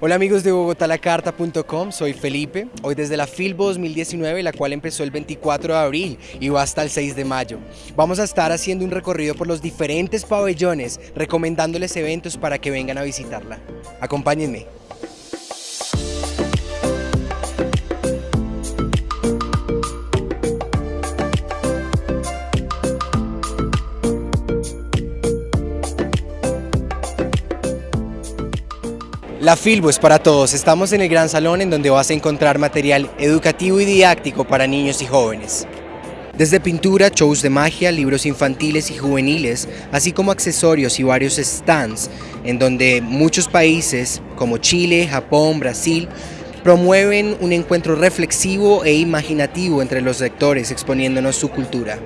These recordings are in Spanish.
Hola amigos de bogotalacarta.com, soy Felipe, hoy desde la Filbo 2019, la cual empezó el 24 de abril y va hasta el 6 de mayo. Vamos a estar haciendo un recorrido por los diferentes pabellones, recomendándoles eventos para que vengan a visitarla. Acompáñenme. La Filbo es para todos. Estamos en el gran salón en donde vas a encontrar material educativo y didáctico para niños y jóvenes. Desde pintura, shows de magia, libros infantiles y juveniles, así como accesorios y varios stands, en donde muchos países como Chile, Japón, Brasil, promueven un encuentro reflexivo e imaginativo entre los lectores exponiéndonos su cultura.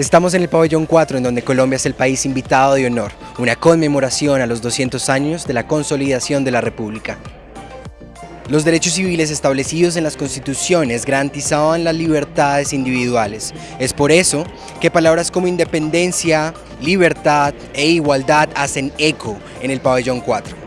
Estamos en el pabellón 4 en donde Colombia es el país invitado de honor, una conmemoración a los 200 años de la consolidación de la República. Los derechos civiles establecidos en las constituciones garantizaban las libertades individuales. Es por eso que palabras como independencia, libertad e igualdad hacen eco en el pabellón 4.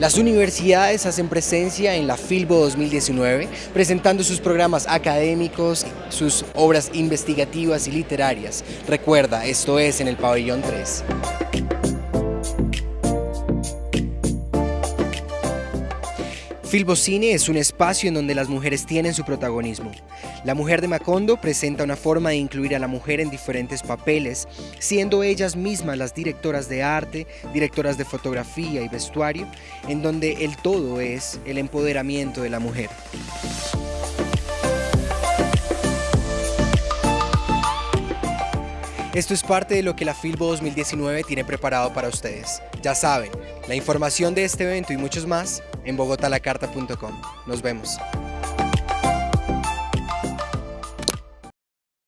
Las universidades hacen presencia en la Filbo 2019, presentando sus programas académicos, sus obras investigativas y literarias. Recuerda, esto es en el pabellón 3. Filbocine es un espacio en donde las mujeres tienen su protagonismo. La mujer de Macondo presenta una forma de incluir a la mujer en diferentes papeles, siendo ellas mismas las directoras de arte, directoras de fotografía y vestuario, en donde el todo es el empoderamiento de la mujer. Esto es parte de lo que la Filbo 2019 tiene preparado para ustedes. Ya saben, la información de este evento y muchos más en bogotalacarta.com. Nos vemos.